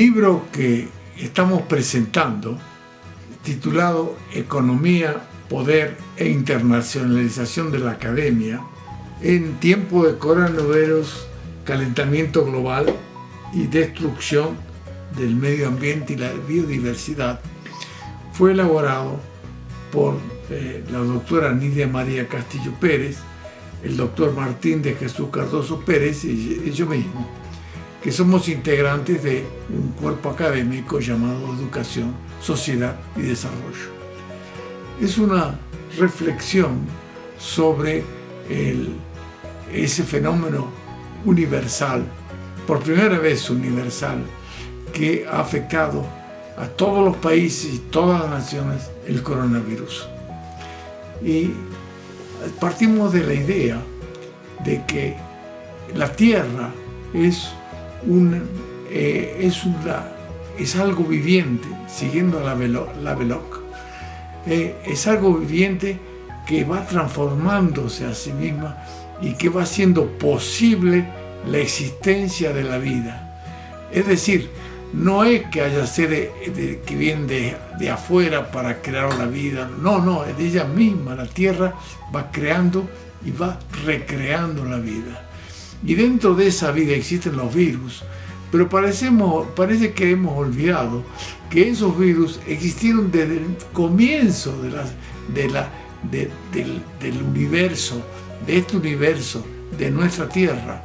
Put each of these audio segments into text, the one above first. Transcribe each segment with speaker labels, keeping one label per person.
Speaker 1: libro que estamos presentando, titulado Economía, Poder e Internacionalización de la Academia, en tiempo de coronavirus, calentamiento global y destrucción del medio ambiente y la biodiversidad, fue elaborado por eh, la doctora Nidia María Castillo Pérez, el doctor Martín de Jesús Cardoso Pérez y yo mismo, que somos integrantes de un cuerpo académico llamado Educación, Sociedad y Desarrollo. Es una reflexión sobre ese fenómeno universal, por primera vez universal, que ha afectado a todos los países y todas las naciones el coronavirus. Y partimos de la idea de que la Tierra es, eh, es, algo viviente, siguiendo la, la Veloc, eh, es algo viviente que va transformándose a sí misma y que va haciendo posible la existencia de la vida. Es decir, no es que haya seres que vienen de, afuera para crear la vida, no, no, es de ella misma, la tierra va creando y va recreando la vida. Y dentro de esa vida existen los virus, pero parecemos, parece que hemos olvidado que esos virus existieron desde el comienzo del, universo, de este universo, de nuestra tierra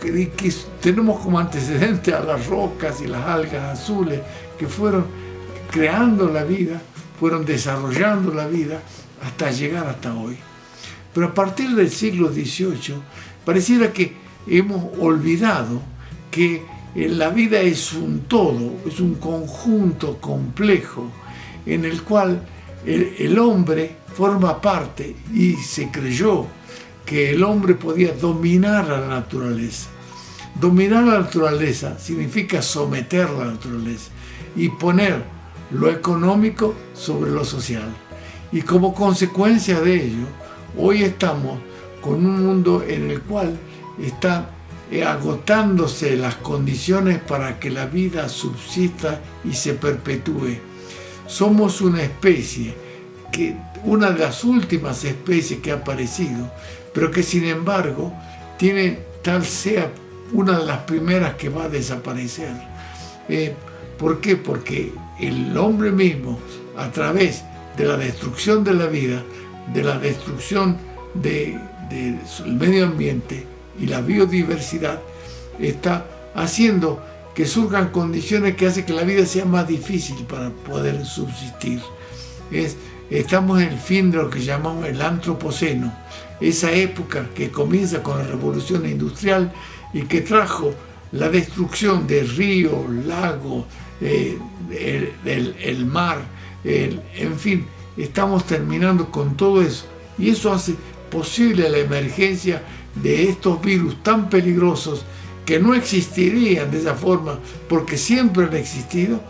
Speaker 1: que, que tenemos como antecedente a las rocas y las algas azules que fueron creando la vida, fueron desarrollando la vida hasta llegar hasta hoy. Pero a partir del siglo XVIII pareciera que hemos olvidado que la vida es un todo, es un conjunto complejo en el cual el, el hombre forma parte y se creyó que el hombre podía dominar a la naturaleza. Dominar la naturaleza significa someter la naturaleza y poner lo económico sobre lo social. Y como consecuencia de ello, hoy estamos con un mundo en el cual están agotándose las condiciones para que la vida subsista y se perpetúe. Somos una especie, que, una de las últimas especies que ha aparecido, pero que sin embargo tiene tal sea una de las primeras que va a desaparecer. Eh, ¿Por qué? Porque el hombre mismo, a través de la destrucción de la vida, de la destrucción del medio ambiente y la biodiversidad, está haciendo que surjan condiciones que hacen que la vida sea más difícil para poder subsistir. Es, estamos en el fin de lo que llamamos el antropoceno, esa época que comienza con la revolución industrial y que trajo la destrucción de ríos, lagos, eh, el, mar, en fin, estamos terminando con todo eso. Y eso hace posible la emergencia de estos virus tan peligrosos que no existirían de esa forma porque siempre han existido,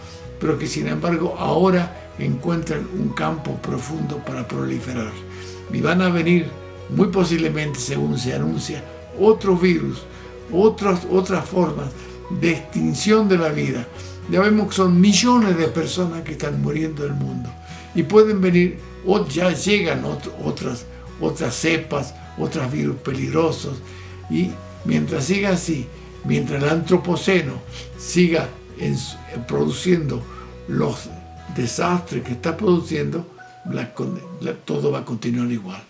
Speaker 1: pero que sin embargo ahora encuentran un campo profundo para proliferar. Y van a venir muy posiblemente, según se anuncia, otros virus, otras, otras formas de extinción de la vida. Ya vemos que son millones de personas que están muriendo en el mundo. Y pueden venir, o ya llegan otras, otras cepas, otros virus peligrosos. Y mientras siga así, mientras el antropoceno siga produciendo los desastres que está produciendo, todo va a continuar igual.